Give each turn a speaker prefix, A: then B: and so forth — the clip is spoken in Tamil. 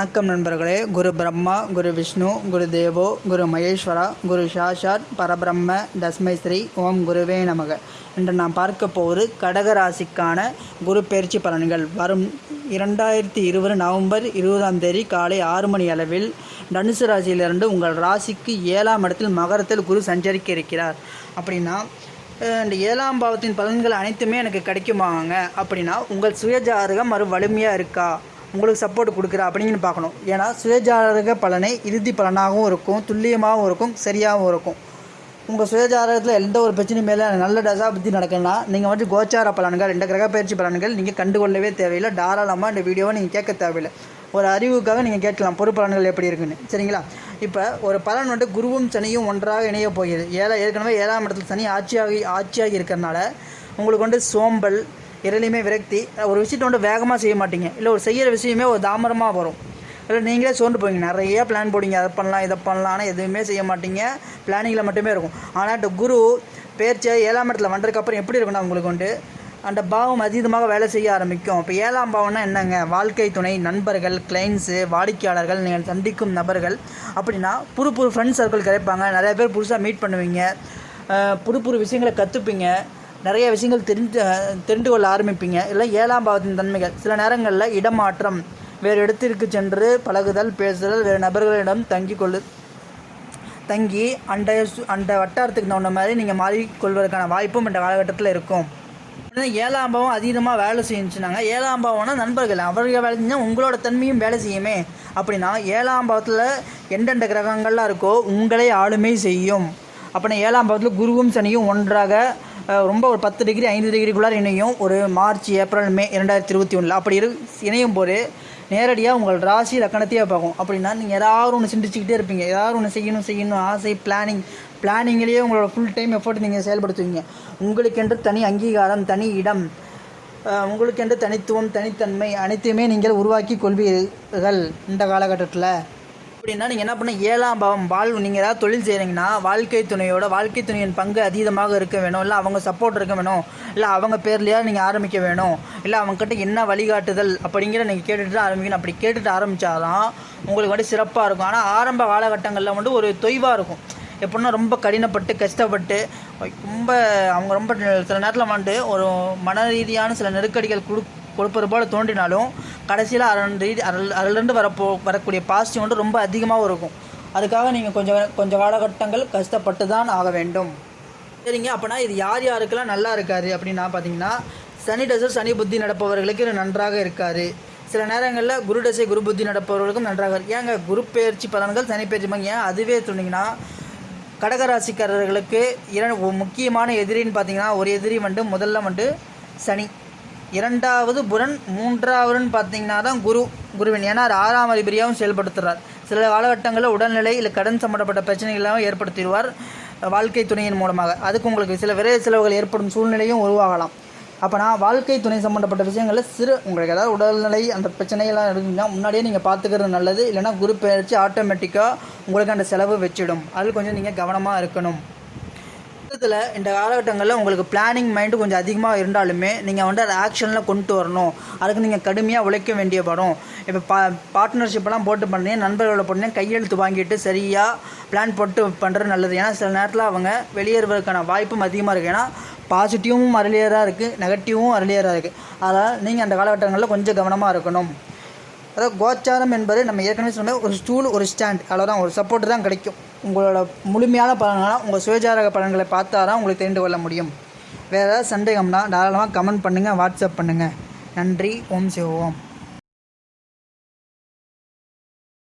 A: வணக்கம் நண்பர்களே. குரு பிரம்மா குரு விஷ்ணு குரு தேவோ குரு மகேஸ்வரா குரு சாஷாத் பரபிரம்ம தஸ்மை ஸ்ரீ ஓம் குருவே நமக. இன்று நாம் பார்க்க போவது கடக ராசிக்கான குரு பயிற்சி பலன்கள். வரும் இரண்டாயிரத்தி இருபது நவம்பர் இருபதாம் தேதி காலை ஆறு மணி அளவில் தனுசு ராசியிலிருந்து உங்கள் ராசிக்கு ஏழாம் இடத்தில் மகரத்தில் குரு சஞ்சரிக்க இருக்கிறார். அப்படின்னா இந்த ஏழாம் பாவத்தின் பலன்கள் அனைத்துமே எனக்கு கிடைக்குமாங்க. அப்படின்னா உங்கள் சுயஜாதகம் மறு வலிமையாக இருக்கா? உங்களுக்கு சப்போர்ட் கொடுக்குறா அப்படின்னு பார்க்கணும். ஏன்னா சுயஜாதக பலனை இறுதி பலனாகவும் இருக்கும் துல்லியமாகவும் இருக்கும் சரியாகவும் இருக்கும். உங்கள் சுயஜாதகத்தில் எந்த ஒரு பிரச்சனை மேலே நல்ல தசா புத்தி நடக்குன்னா நீங்கள் வந்து கோச்சார பலன்கள் இந்த கிரக பயிற்சி பலன்கள் நீங்கள் கண்டுகொள்ளவே தேவையில்லை. தாராளமாக இந்த வீடியோவை நீங்கள் கேட்க தேவையில்லை. ஒரு அறிவுக்காக நீங்கள் கேட்கலாம் பொறு பலன்கள் எப்படி இருக்குன்னு. சரிங்களா? இப்போ ஒரு பலன் வந்து குருவும் சனியும் ஒன்றாக இணைய போகிறது. ஏழை ஏற்கனவே ஏழாம் இடத்துல சனி ஆட்சியாகி ஆட்சியாகி இருக்கிறனால உங்களுக்கு வந்து சோம்பல் எதுலேயுமே விரக்தி. ஒரு விஷயத்தை வந்து வேகமாக செய்ய மாட்டீங்க. இல்லை ஒரு செய்கிற விஷயமே ஒரு தாமரமாக வரும். இல்லை நீங்களே சோர்ந்து போவீங்க. நிறைய பிளான் போடுங்க அதை பண்ணலாம் இதை பண்ணலாம். ஆனால் எதுவுமே செய்ய மாட்டீங்க. பிளானிங்கில் மட்டுமே இருக்கும். ஆனால் அந்த குரு பேர்ச்சி ஏழாம் இடத்துல வந்ததுக்கப்புறம் எப்படி இருக்குன்னா உங்களுக்கு வந்து அந்த பாவம் அதீதமாக வேலை செய்ய ஆரம்பிக்கும். இப்போ ஏழாம் பாவம்னா என்னங்க? வாழ்க்கை துணை நண்பர்கள் கிளைண்ட்ஸு வாடிக்கையாளர்கள் நீங்கள் சந்திக்கும் நபர்கள். அப்படின்னா புது புது ஃப்ரெண்ட்ஸ் சர்க்கிள் கிடைப்பாங்க. நிறைய பேர் புதுசாக மீட் பண்ணுவீங்க. புது புது விஷயங்களை கற்றுப்பீங்க நிறைய விஷயங்கள் தெரிஞ்சு தெரிந்து கொள்ள ஆரம்பிப்பீங்க. இல்லை ஏழாம் பாவத்தின் தன்மைகள். சில நேரங்களில் இடமாற்றம் வேறு இடத்திற்கு சென்று பழகுதல் பேசுதல் வேறு நபர்களிடம் தங்கி கொள்ளு தங்கி அந்த சு- அந்த வட்டாரத்துக்கு தகுந்த மாதிரி நீங்கள் மாறிக்கொள்வதற்கான வாய்ப்பும் இந்த காலகட்டத்தில் இருக்கும். ஏன்னா ஏழாம் பாவம் அதிகமாக வேலை செய்யுச்சுனாங்க ஏழாம் பாவம்னா நண்பர்கள். அவர்கள் வேலை செஞ்சால் உங்களோட தன்மையும் வேலை செய்யுமே. அப்படின்னா ஏழாம் பாவத்தில் எந்தெந்த கிரகங்கள்லாம் இருக்கோ உங்களே ஆளுமை செய்யும். அப்படின்னா ஏழாம் பாவத்தில் குருவும் சனியும் ஒன்றாக ரொம்ப ஒரு பத்து டிகிரி ஐந்து டிகிரிக்குள்ளார இணையும் ஒரு மார்ச் ஏப்ரல் மே இரண்டாயிரத்தி இருபத்தி ஒன்றில் அப்படி இரு இணையும் போது நேரடியாக உங்கள் ராசி லக்கணத்தையே பார்க்கும். அப்படின்னா நீங்கள் ஏதாவது ஒன்று சிந்திச்சுக்கிட்டே இருப்பீங்க. ஏதாவது ஒன்று செய்யணும் செய்யணும் ஆசை பிளானிங் பிளானிங்லேயே உங்களோட ஃபுல் டைம் எஃபோர்ட் நீங்கள் செயல்படுத்துவீங்க. உங்களுக்கென்று தனி அங்கீகாரம் தனி இடம் உங்களுக்கென்று தனித்துவம் தனித்தன்மை அனைத்தையுமே நீங்கள் உருவாக்கி கொள்வீர்கள் இந்த காலகட்டத்தில். அப்படின்னா நீங்கள் என்ன பண்ண ஏழாம் பாவம் வாழ் நீங்கள் ஏதாவது தொழில் செய்கிறீங்கன்னா வாழ்க்கை துணையோட வாழ்க்கை துணையின் பங்கு அதீதமாக இருக்க வேணும். இல்லை அவங்க சப்போர்ட் இருக்க வேணும். இல்லை அவங்க பேர்லையாக நீங்கள் ஆரம்பிக்க வேணும். இல்லை அவங்கக்கிட்ட என்ன வழிகாட்டுதல் அப்படிங்கிற நீங்கள் கேட்டுட்டு தான் ஆரம்பிக்கணும். அப்படி கேட்டுட்டு ஆரம்பித்தாதான் உங்களுக்கு வந்து சிறப்பாக இருக்கும். ஆனால் ஆரம்ப காலகட்டங்களில் வந்து ஒரு தொய்வாக இருக்கும். எப்படின்னா ரொம்ப கடினப்பட்டு கஷ்டப்பட்டு ரொம்ப அவங்க ரொம்ப சில நேரத்தில் வந்து ஒரு மன ரீதியான சில நெருக்கடிகள் கொடு கொடுப்பது போல் தோன்றினாலும் கடைசியில் அரண் ரீதி அருள் அருளிருந்து வரப்போ வரக்கூடிய பாசிட்டிவ் வந்து ரொம்ப அதிகமாகவும் இருக்கும். அதுக்காக நீங்கள் கொஞ்சம் கொஞ்சம் காலகட்டங்கள் கஷ்டப்பட்டு தான் ஆக வேண்டும். சரிங்க அப்போனா இது யார் யாருக்கெல்லாம் நல்லா இருக்காரு அப்படின்னா பார்த்தீங்கன்னா சனி டசர் சனி புத்தி நடப்பவர்களுக்கு இது நன்றாக இருக்காரு. சில நேரங்களில் குரு தசை குரு புத்தி நடப்பவர்களுக்கும் நன்றாக இருக்கு ஏங்க குரு பயிற்சி பலன்கள் சனி பயிற்சி பலன் ஏன் அதுவே சொன்னீங்கன்னா கடகராசிக்காரர்களுக்கு இரண்டு முக்கியமான எதிரின்னு பார்த்தீங்கன்னா ஒரு எதிரி வந்து முதல்ல வந்து சனி. இரண்டாவது புரன் மூன்றாவதுன்னு பார்த்தீங்கன்னா தான் குரு குருவின். ஏன்னா அது ஆறாம் அதிபதியாகவும் செயல்படுத்துகிறார் சில காலகட்டங்களில் உடல்நிலை இல்லை கடன் சம்மந்தப்பட்ட பிரச்சனைகளாகவும் ஏற்படுத்திடுவார் வாழ்க்கை துணையின் மூலமாக. அதுக்கு உங்களுக்கு சில விரைவு செலவுகள் ஏற்படும் சூழ்நிலையும் உருவாகலாம். அப்போ நான் வாழ்க்கை துணை சம்மந்தப்பட்ட விஷயங்களில் சிறு உங்களுக்கு ஏதாவது உடல்நிலை அந்த பிரச்சனைகள்லாம் இருக்குன்னா முன்னாடியே நீங்கள் பார்த்துக்கிறது நல்லது. இல்லைன்னா குரு பயிற்சி ஆட்டோமேட்டிக்காக உங்களுக்கு அந்த செலவு வச்சிடும். அதில் கொஞ்சம் நீங்கள் கவனமாக இருக்கணும். மொத்தத்தில் இந்த காலகட்டங்களில் உங்களுக்கு பிளானிங் மைண்டு கொஞ்சம் அதிகமாக இருந்தாலுமே நீங்கள் வந்து அதை ஆக்ஷனில் கொண்டு வரணும். அதுக்கு நீங்கள் கடுமையாக உழைக்க வேண்டிய படம். இப்போ பா பார்ட்னர்ஷிப்லாம் போட்டு பண்ணி நண்பர்களோட பண்ணி கையெழுத்து வாங்கிட்டு சரியாக பிளான் போட்டு பண்ணுறது நல்லது. ஏன்னா சில நேரத்தில் அவங்க வெளியேறுவதற்கான வாய்ப்பும் அதிகமாக இருக்குது ஏன்னா பாசிட்டிவும் அருளியராக இருக்குது நெகட்டிவும் அருளியராக இருக்குது அதனால் நீங்கள் அந்த காலகட்டங்களில் கொஞ்சம் கவனமாக இருக்கணும். அதாவது கோச்சாரம் என்பது நம்ம ஏற்கனவே சொன்ன ஒரு ஸ்டூல் ஒரு ஸ்டாண்ட் அவ்வளோதான் ஒரு சப்போர்ட் தான் கிடைக்கும். உங்களோட முழுமையான பலன்களாக உங்கள் சுயஜாரக பலன்களை பார்த்தா தான் உங்களுக்கு தெரிந்து கொள்ள முடியும். வேறு ஏதாவது சந்தேகம்னா தாராளமாக கமெண்ட் பண்ணுங்கள் வாட்ஸ்அப் பண்ணுங்கள் நன்றி. ஓம் சிவோம்